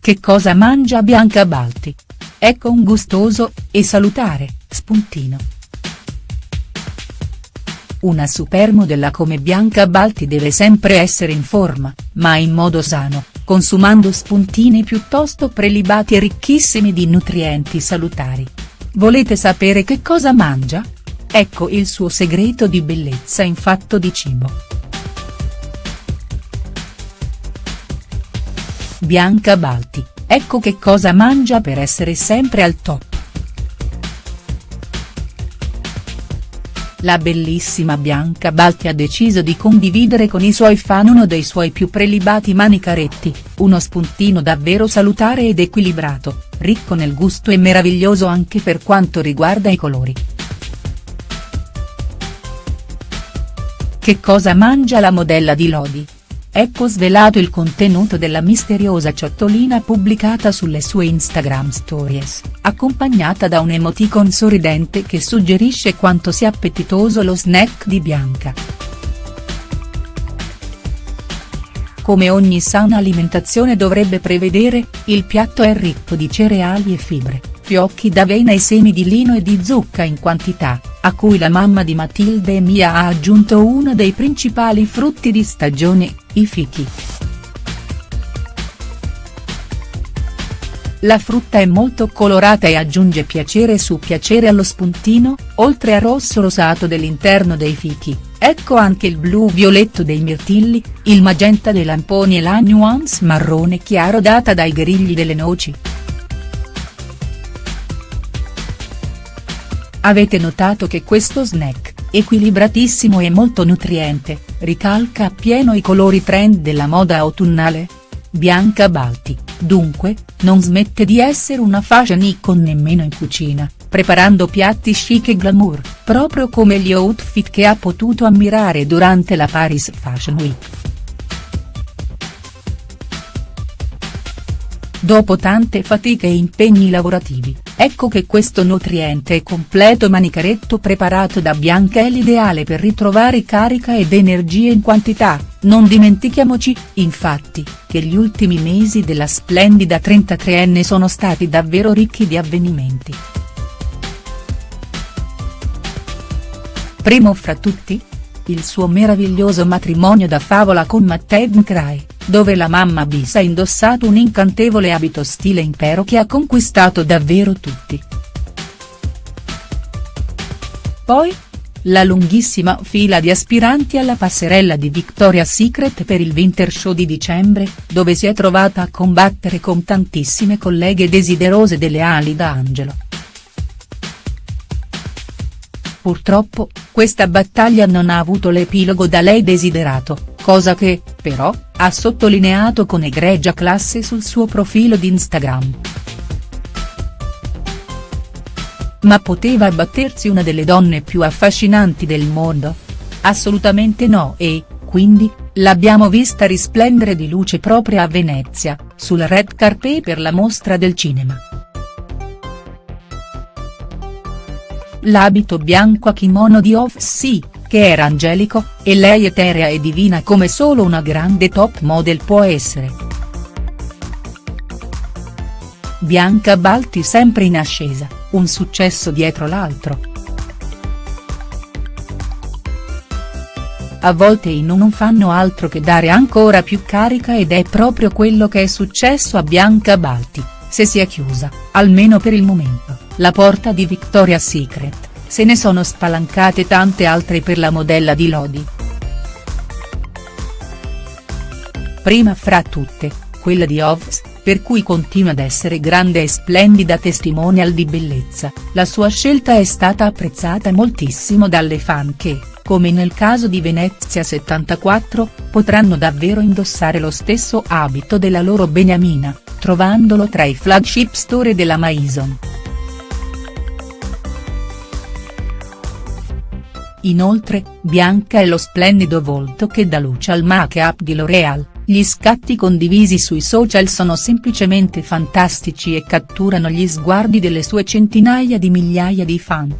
che cosa mangia Bianca Balti? Ecco un gustoso, e salutare, spuntino. Una supermodella come Bianca Balti deve sempre essere in forma, ma in modo sano, consumando spuntini piuttosto prelibati e ricchissimi di nutrienti salutari. Volete sapere che cosa mangia? Ecco il suo segreto di bellezza in fatto di cibo. Bianca Balti, ecco che cosa mangia per essere sempre al top. La bellissima Bianca Balti ha deciso di condividere con i suoi fan uno dei suoi più prelibati manicaretti, uno spuntino davvero salutare ed equilibrato, ricco nel gusto e meraviglioso anche per quanto riguarda i colori. Che cosa mangia la modella di Lodi? Ecco svelato il contenuto della misteriosa ciottolina pubblicata sulle sue Instagram stories, accompagnata da un emoticon sorridente che suggerisce quanto sia appetitoso lo snack di Bianca. Come ogni sana alimentazione dovrebbe prevedere, il piatto è ricco di cereali e fibre, fiocchi d'avena e semi di lino e di zucca in quantità, a cui la mamma di Matilde e Mia ha aggiunto uno dei principali frutti di stagione, i fichi. La frutta è molto colorata e aggiunge piacere su piacere allo spuntino, oltre al rosso rosato dell'interno dei fichi, ecco anche il blu-violetto dei mirtilli, il magenta dei lamponi e la nuance marrone chiaro data dai grigli delle noci. Avete notato che questo snack, equilibratissimo e molto nutriente, ricalca appieno i colori trend della moda autunnale? Bianca Balti, dunque, non smette di essere una fashion icon nemmeno in cucina, preparando piatti chic e glamour, proprio come gli outfit che ha potuto ammirare durante la Paris Fashion Week. Dopo tante fatiche e impegni lavorativi, ecco che questo nutriente e completo manicaretto preparato da Bianca è l'ideale per ritrovare carica ed energie in quantità, non dimentichiamoci, infatti, che gli ultimi mesi della splendida 33enne sono stati davvero ricchi di avvenimenti. Primo fra tutti? Il suo meraviglioso matrimonio da favola con Matteo Mcrae dove la mamma bis ha indossato un incantevole abito stile impero che ha conquistato davvero tutti. Poi? La lunghissima fila di aspiranti alla passerella di Victoria's Secret per il Winter Show di dicembre, dove si è trovata a combattere con tantissime colleghe desiderose delle ali da angelo. Purtroppo, questa battaglia non ha avuto l'epilogo da lei desiderato, cosa che, però, ha sottolineato con egregia classe sul suo profilo di Instagram. Ma poteva abbattersi una delle donne più affascinanti del mondo? Assolutamente no e, quindi, l'abbiamo vista risplendere di luce propria a Venezia, sul red carpet per la mostra del cinema. L'abito bianco a kimono di Off-Sea, che era angelico, e lei eterea e divina come solo una grande top model può essere. Bianca Balti sempre in ascesa, un successo dietro l'altro. A volte i non fanno altro che dare ancora più carica ed è proprio quello che è successo a Bianca Balti, se si è chiusa, almeno per il momento, la porta di Victoria's Secret se ne sono spalancate tante altre per la modella di Lodi. Prima fra tutte, quella di Ovs, per cui continua ad essere grande e splendida testimonial di bellezza, la sua scelta è stata apprezzata moltissimo dalle fan che, come nel caso di Venezia 74, potranno davvero indossare lo stesso abito della loro beniamina, trovandolo tra i flagship store della Maison. Inoltre, Bianca è lo splendido volto che dà luce al make-up di L'Oreal, gli scatti condivisi sui social sono semplicemente fantastici e catturano gli sguardi delle sue centinaia di migliaia di fan.